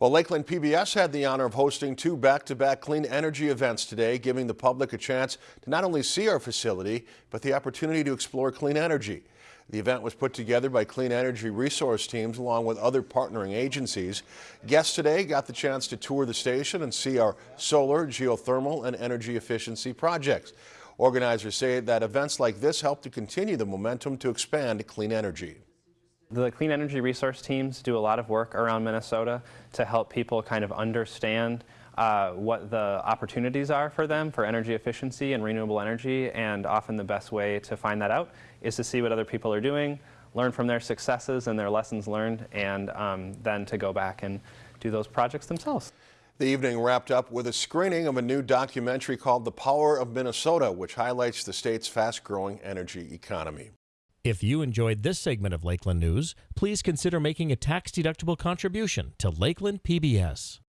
Well, Lakeland PBS had the honor of hosting two back-to-back clean energy events today, giving the public a chance to not only see our facility, but the opportunity to explore clean energy. The event was put together by clean energy resource teams along with other partnering agencies. Guests today got the chance to tour the station and see our solar, geothermal, and energy efficiency projects. Organizers say that events like this help to continue the momentum to expand clean energy. The clean energy resource teams do a lot of work around Minnesota to help people kind of understand uh, what the opportunities are for them for energy efficiency and renewable energy and often the best way to find that out is to see what other people are doing, learn from their successes and their lessons learned and um, then to go back and do those projects themselves. The evening wrapped up with a screening of a new documentary called The Power of Minnesota, which highlights the state's fast-growing energy economy. If you enjoyed this segment of Lakeland News, please consider making a tax-deductible contribution to Lakeland PBS.